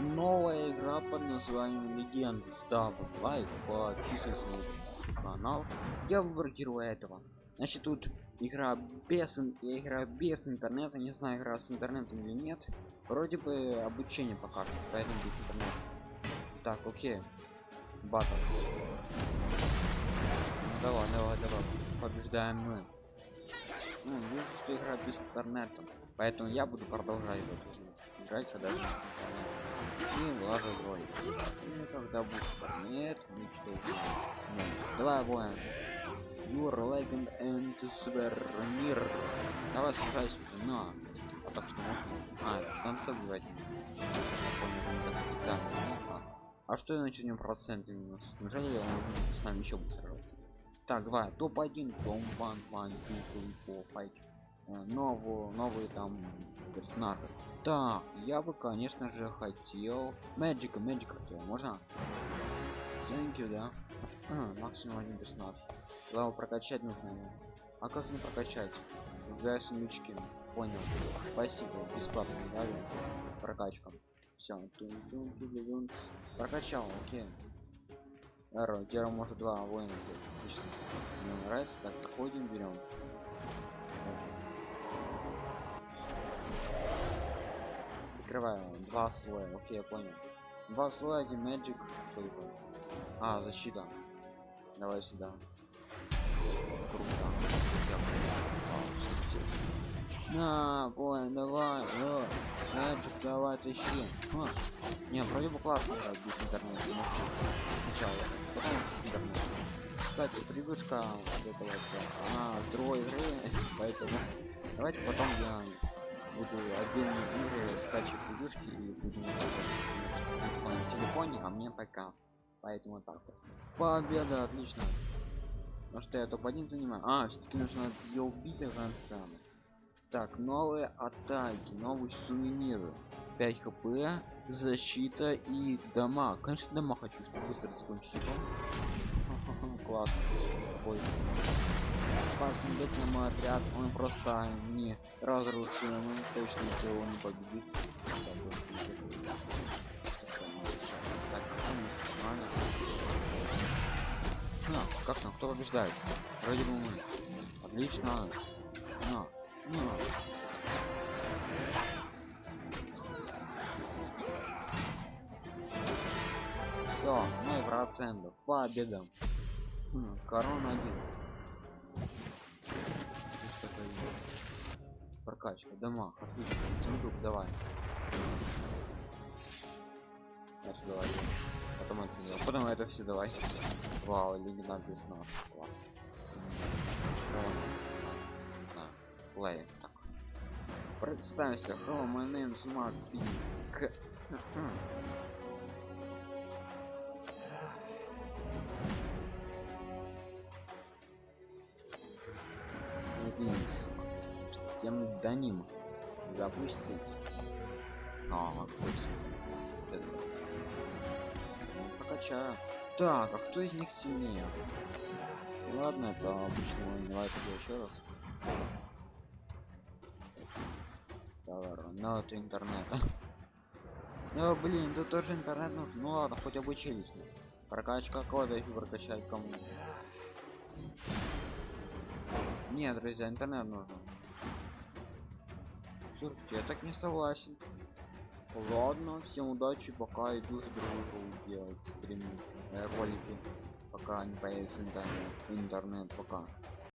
новая игра под названием легенда ставь лайк подписывайся на канал. Я выбор героя этого. Значит тут игра без я играю без интернета. Не знаю игра с интернетом или нет. Вроде бы обучение пока поэтому без интернета. Так окей. Батл давай давай давай. Побеждаем мы. Ну, вижу что игра без интернета. Поэтому я буду продолжать в эту игру играть когда и ролик ну, когда будет нет ничего ну, воин your legend and свернир давай сражайся на а так что можно? А в конце бывает. А что я начнем проценты минус? Неужели будет с нами еще будет сражаться? Так давай топ-1 том 1 1 2 3 4 5 новую новые там персонажи. Так я бы конечно же хотел magic. Magic можно? Thank да. А, максимум один персонаж. Главное прокачать нужно. А как не прокачать? Для смычки понял. Спасибо. Бесплатно дали прокачка. Все прокачал окей. Эро, теперь может два воина. Отлично. Мне нравится. Так ходим берем Открываю. Два слоя окей я понял. Два слоя один magic что а защита. Давай сюда. Круто. На бой давай О, magic давай тащи а. не вроде бы классно играть без интернета сначала потом с интернета кстати привычка вот этого она с другой игры поэтому давайте потом я буду отдельные игры скачивать игрушки и будем на телефоне а мне пока. Поэтому так вот. Победа отлично. Ну что я топ-1 занимаю. А все-таки нужно ее убить конца так новые атаки новые сувениры 5 хп защита и дома. Конечно дома хочу чтобы быстро закончить класс Ой посмотреть на мой отряд он просто не разрушимый точно его не победит. А, как там кто побеждает? Вроде бы мы отлично. На, на. все мой процентов победа хм, корона один. Прокачка. Дома. Отлично сундук. Давай. Это давай потом это не потом это все давай. Вау легендар без нож класс. Плей так. Представься. Hello my name is mark. Винс псевдоним. Запустить. А, прокачаю. Так а кто из них сильнее? Ладно это обычно давай еще раз. Товар это интернет. Ну блин тут тоже интернет нужен. Ну ладно хоть обучились. Мы прокачка кода и прокачать кому нет друзья интернет нужен. Слушайте я так не согласен. Ладно всем удачи пока иду другую делать стрим э, ролики пока не появится интернет интернет пока